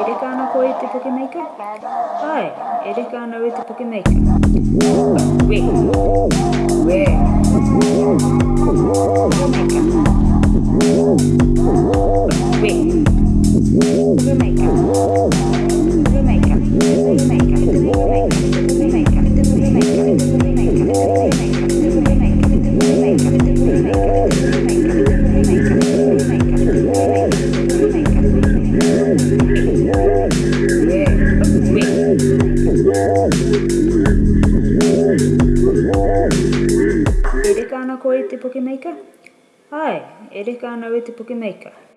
E reka ana ko e te pukemeika? Ai, e reka ana o e te pukemeika. We, we, pukemeika. We, pukemeika. E reka ana koe te Pokemaker? Ai, e reka ana koe te Pokemaker.